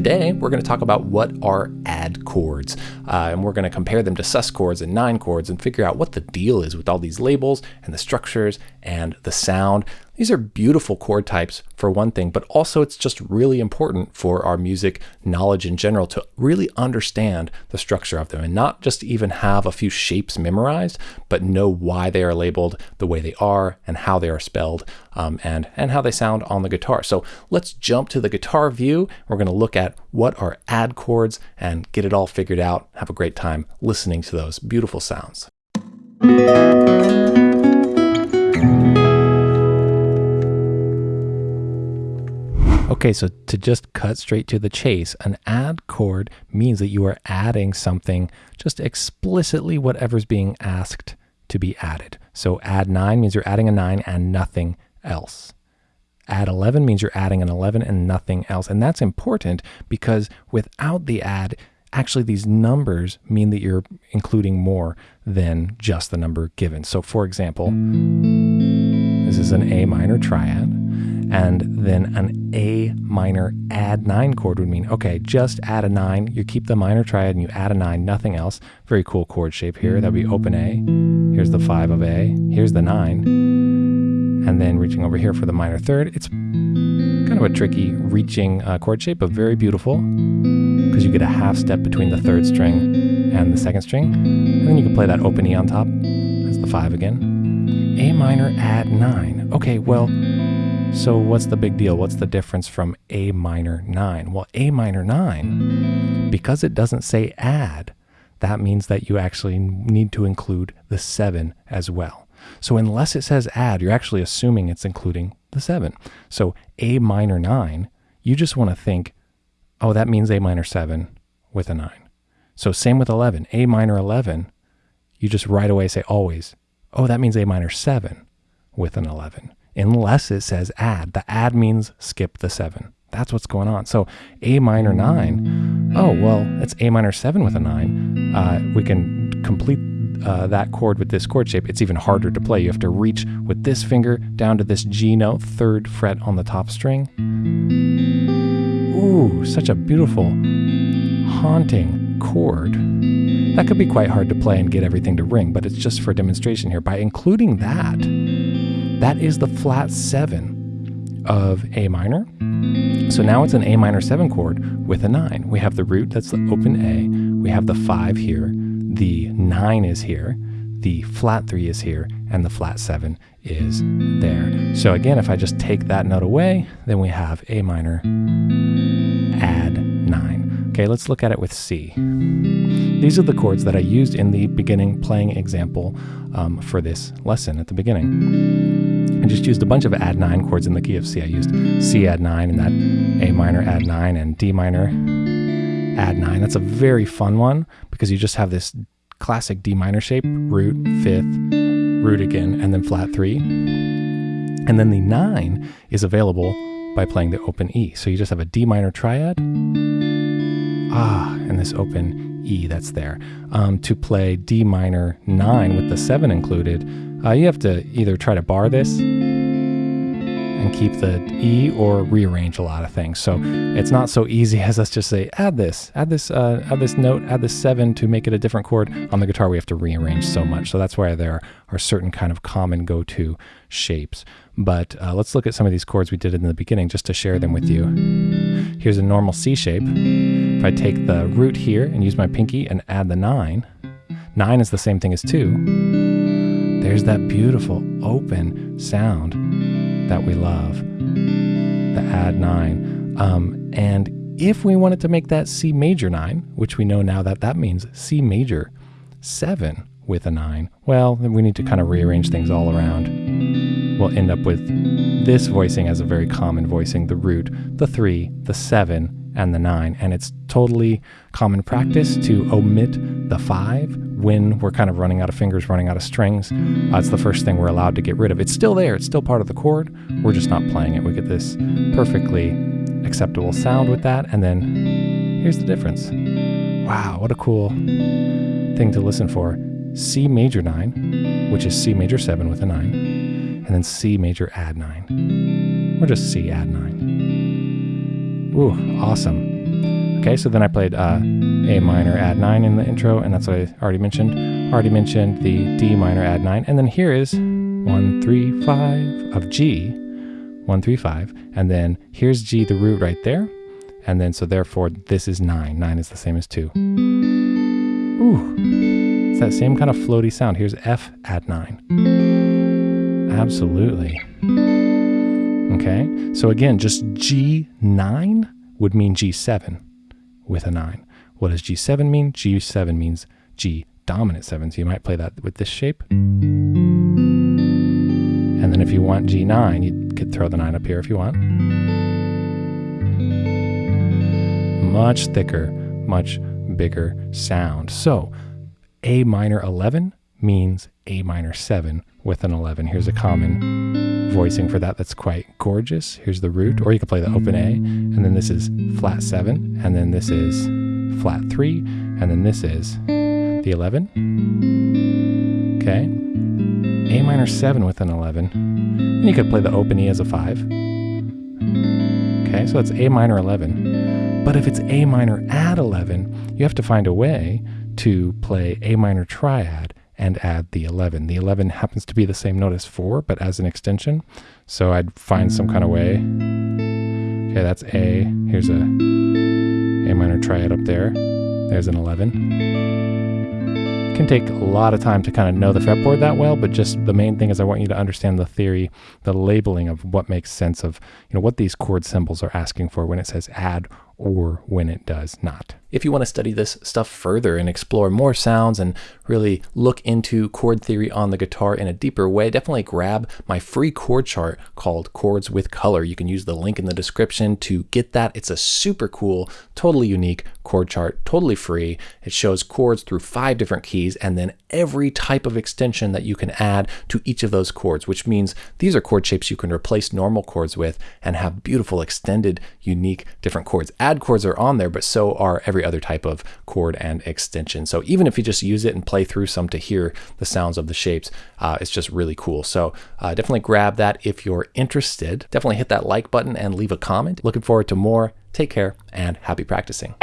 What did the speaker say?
Today, we're going to talk about what are add chords, uh, and we're going to compare them to sus chords and nine chords and figure out what the deal is with all these labels and the structures and the sound. These are beautiful chord types for one thing, but also it's just really important for our music knowledge in general to really understand the structure of them and not just even have a few shapes memorized, but know why they are labeled the way they are and how they are spelled um, and, and how they sound on the guitar. So let's jump to the guitar view. We're going to look at what are add chords and get it all figured out. Have a great time listening to those beautiful sounds. Okay, so to just cut straight to the chase, an add chord means that you are adding something, just explicitly whatever's being asked to be added. So add 9 means you're adding a 9 and nothing else. Add 11 means you're adding an 11 and nothing else. And that's important because without the add, actually these numbers mean that you're including more than just the number given. So for example, this is an A minor triad and then an A minor add nine chord would mean, okay, just add a nine. You keep the minor triad and you add a nine, nothing else. Very cool chord shape here. That'd be open A. Here's the five of A. Here's the nine. And then reaching over here for the minor third. It's kind of a tricky reaching uh, chord shape, but very beautiful because you get a half step between the third string and the second string. And then you can play that open E on top. That's the five again. A minor add nine. Okay, well, so what's the big deal? What's the difference from A minor 9? Well, A minor 9, because it doesn't say add, that means that you actually need to include the 7 as well. So unless it says add, you're actually assuming it's including the 7. So A minor 9, you just want to think, oh, that means A minor 7 with a 9. So same with 11. A minor 11, you just right away say always, oh, that means A minor 7 with an 11 unless it says add. The add means skip the seven. That's what's going on. So A minor nine, oh, well, it's A minor seven with a nine. Uh, we can complete uh, that chord with this chord shape. It's even harder to play. You have to reach with this finger down to this G note, third fret on the top string. Ooh, such a beautiful, haunting chord. That could be quite hard to play and get everything to ring, but it's just for demonstration here. By including that, that is the flat seven of A minor. So now it's an A minor seven chord with a nine. We have the root, that's the open A. We have the five here. The nine is here. The flat three is here. And the flat seven is there. So again, if I just take that note away, then we have A minor, add nine. Okay, let's look at it with C. These are the chords that I used in the beginning playing example um, for this lesson at the beginning. Just used a bunch of add 9 chords in the key of C. I used C add 9 and that A minor add 9 and D minor add 9. That's a very fun one because you just have this classic D minor shape, root, fifth, root again, and then flat 3. And then the 9 is available by playing the open E. So you just have a D minor triad, ah, and this open E that's there. Um, to play D minor 9 with the 7 included, uh, you have to either try to bar this and keep the E or rearrange a lot of things. So it's not so easy as let's just say add this, add this, uh, add this note, add this seven to make it a different chord. On the guitar we have to rearrange so much. So that's why there are certain kind of common go-to shapes. But uh, let's look at some of these chords we did in the beginning just to share them with you. Here's a normal C shape. If I take the root here and use my pinky and add the nine, nine is the same thing as two. There's that beautiful open sound that we love, the add nine. Um, and if we wanted to make that C major nine, which we know now that that means C major seven with a nine, well, then we need to kind of rearrange things all around. We'll end up with this voicing as a very common voicing, the root, the three, the seven, and the 9. And it's totally common practice to omit the 5 when we're kind of running out of fingers, running out of strings. Uh, it's the first thing we're allowed to get rid of. It's still there, it's still part of the chord. We're just not playing it. We get this perfectly acceptable sound with that. And then here's the difference. Wow, what a cool thing to listen for. C major 9, which is C major 7 with a 9, and then C major add 9, or just C add 9. Ooh, awesome. Okay, so then I played uh, A minor add 9 in the intro, and that's what I already mentioned. Already mentioned the D minor add 9, and then here is 1, 3, 5 of G, 1, 3, 5, and then here's G, the root right there, and then so therefore this is 9. 9 is the same as 2. Ooh, it's that same kind of floaty sound. Here's F add 9. Absolutely. Okay, so again, just G9 would mean G7 with a 9. What does G7 mean? G7 means G dominant 7, so you might play that with this shape. And then if you want G9, you could throw the 9 up here if you want. Much thicker, much bigger sound. So A minor 11 means A minor 7 with an 11. Here's a common voicing for that that's quite gorgeous. Here's the root, or you could play the open A, and then this is flat 7, and then this is flat 3, and then this is the 11. Okay. A minor 7 with an 11. And you could play the open E as a 5. Okay, so it's A minor 11. But if it's A minor add 11, you have to find a way to play A minor triad and add the 11. The 11 happens to be the same note as 4, but as an extension. So I'd find some kind of way. Okay, that's A. Here's a A minor triad up there. There's an 11 can take a lot of time to kind of know the fretboard that well, but just the main thing is I want you to understand the theory, the labeling of what makes sense of, you know, what these chord symbols are asking for when it says add or when it does not. If you want to study this stuff further and explore more sounds and really look into chord theory on the guitar in a deeper way, definitely grab my free chord chart called Chords with Color. You can use the link in the description to get that. It's a super cool, totally unique chord chart, totally free. It shows chords through five different keys and then every type of extension that you can add to each of those chords, which means these are chord shapes you can replace normal chords with and have beautiful, extended, unique, different chords. Add chords are on there, but so are every other type of chord and extension. So even if you just use it and play through some to hear the sounds of the shapes, uh, it's just really cool. So uh, definitely grab that if you're interested. Definitely hit that like button and leave a comment. Looking forward to more. Take care and happy practicing.